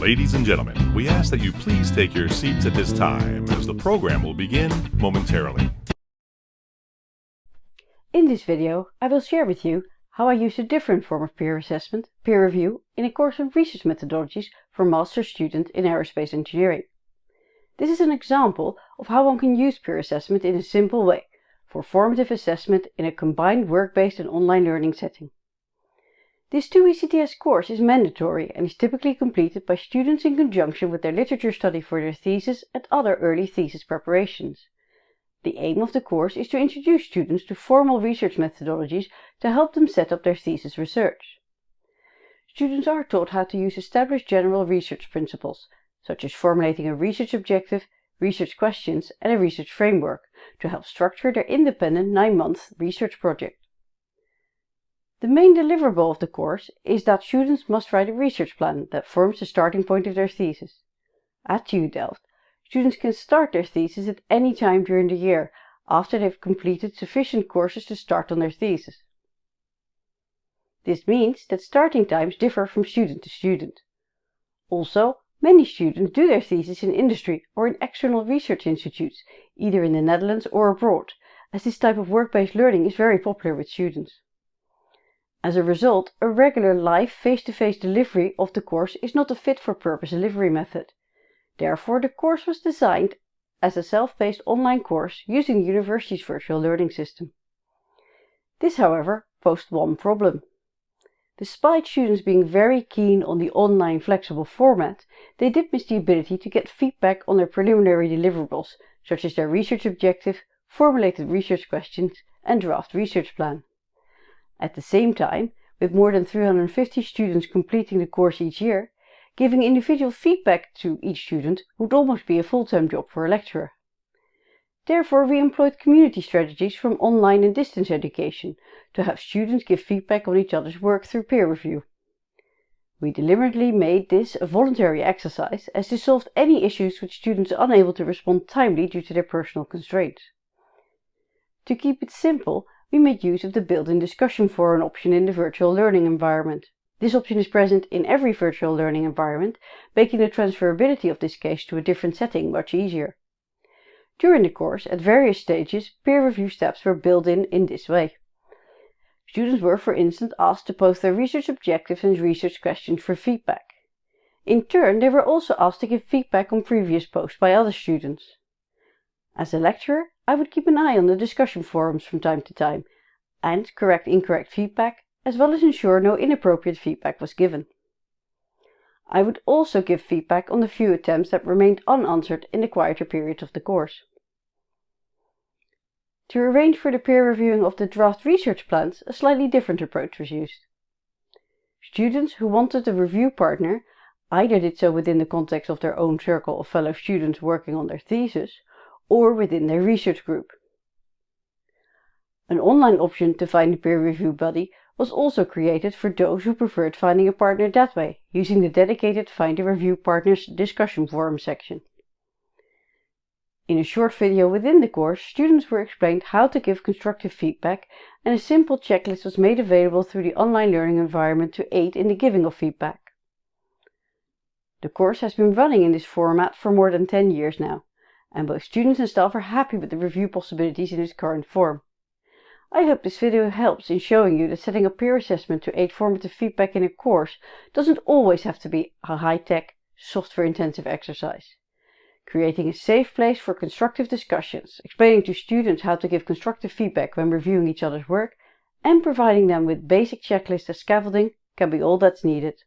Ladies and gentlemen, we ask that you please take your seats at this time as the program will begin momentarily. In this video, I will share with you how I use a different form of peer assessment, peer review, in a course on research methodologies for master's students in aerospace engineering. This is an example of how one can use peer assessment in a simple way for formative assessment in a combined work-based and online learning setting. This 2ECTS course is mandatory and is typically completed by students in conjunction with their literature study for their thesis and other early thesis preparations. The aim of the course is to introduce students to formal research methodologies to help them set up their thesis research. Students are taught how to use established general research principles, such as formulating a research objective, research questions and a research framework to help structure their independent 9-month research project. The main deliverable of the course is that students must write a research plan that forms the starting point of their thesis. At TU Delft, students can start their thesis at any time during the year after they've completed sufficient courses to start on their thesis. This means that starting times differ from student to student. Also, many students do their thesis in industry or in external research institutes, either in the Netherlands or abroad, as this type of work-based learning is very popular with students. As a result, a regular live face-to-face -face delivery of the course is not a fit-for-purpose delivery method. Therefore the course was designed as a self-paced online course using the university's virtual learning system. This, however, posed one problem. Despite students being very keen on the online flexible format, they did miss the ability to get feedback on their preliminary deliverables, such as their research objective, formulated research questions and draft research plan. At the same time, with more than 350 students completing the course each year, giving individual feedback to each student would almost be a full-time job for a lecturer. Therefore, we employed community strategies from online and distance education to have students give feedback on each other's work through peer review. We deliberately made this a voluntary exercise as this solved any issues with students unable to respond timely due to their personal constraints. To keep it simple, we made use of the built-in discussion forum option in the virtual learning environment. This option is present in every virtual learning environment, making the transferability of this case to a different setting much easier. During the course, at various stages, peer review steps were built in in this way. Students were, for instance, asked to post their research objectives and research questions for feedback. In turn, they were also asked to give feedback on previous posts by other students. As a lecturer, I would keep an eye on the discussion forums from time to time and correct incorrect feedback, as well as ensure no inappropriate feedback was given. I would also give feedback on the few attempts that remained unanswered in the quieter periods of the course. To arrange for the peer reviewing of the draft research plans, a slightly different approach was used. Students who wanted a review partner either did so within the context of their own circle of fellow students working on their thesis, or within their research group. An online option to find a peer review buddy was also created for those who preferred finding a partner that way, using the dedicated Find a Review Partners discussion forum section. In a short video within the course, students were explained how to give constructive feedback and a simple checklist was made available through the online learning environment to aid in the giving of feedback. The course has been running in this format for more than 10 years now and both students and staff are happy with the review possibilities in its current form. I hope this video helps in showing you that setting up peer assessment to aid formative feedback in a course doesn't always have to be a high-tech, software-intensive exercise. Creating a safe place for constructive discussions, explaining to students how to give constructive feedback when reviewing each other's work, and providing them with basic checklists as scaffolding can be all that's needed.